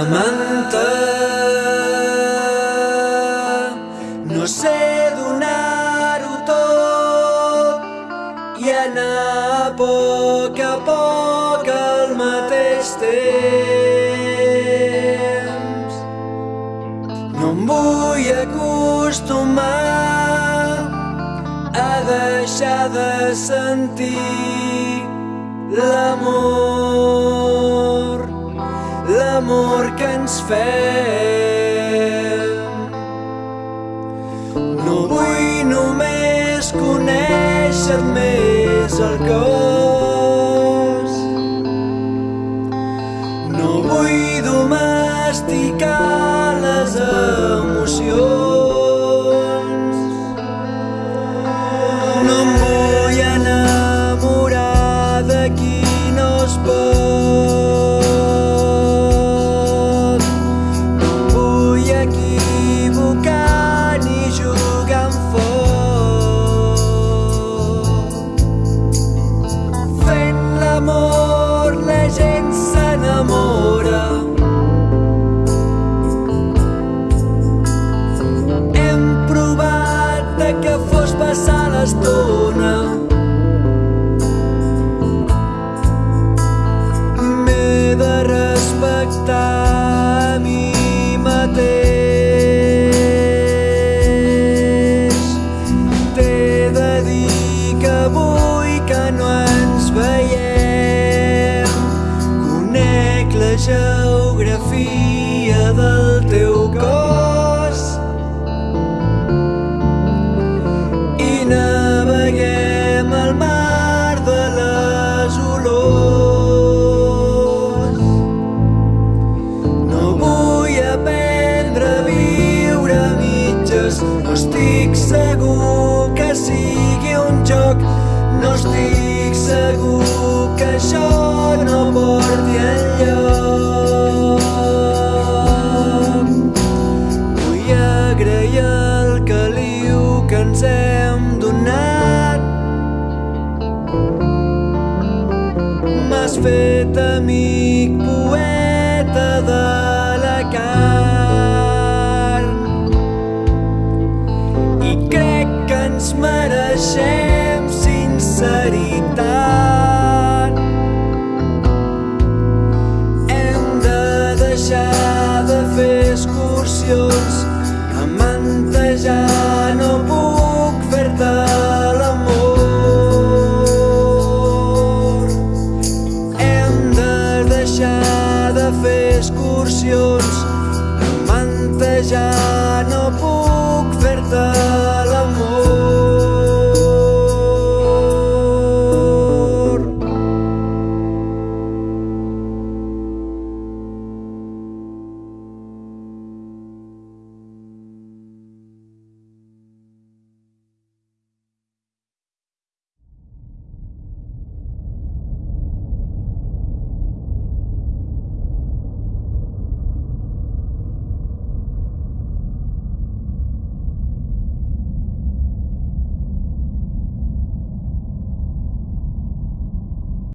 amant-te. No sé donar-ho tot i anar a poc a poc al mateix temps. No em vull acostumar a deixar de sentir l'amor, l'amor que ens fem. No vull només conèixer més el cos. No vull domesticar les emocions. Geografia del teu cos i naveguem al mar de les olors. No vull aprendre a viure a mitges, no estic segur que sigui un joc, no estic segur que això no porti enlloc. Fet amic poeta de de fer excursions. Amb manta ja no puc fer-te l'amor.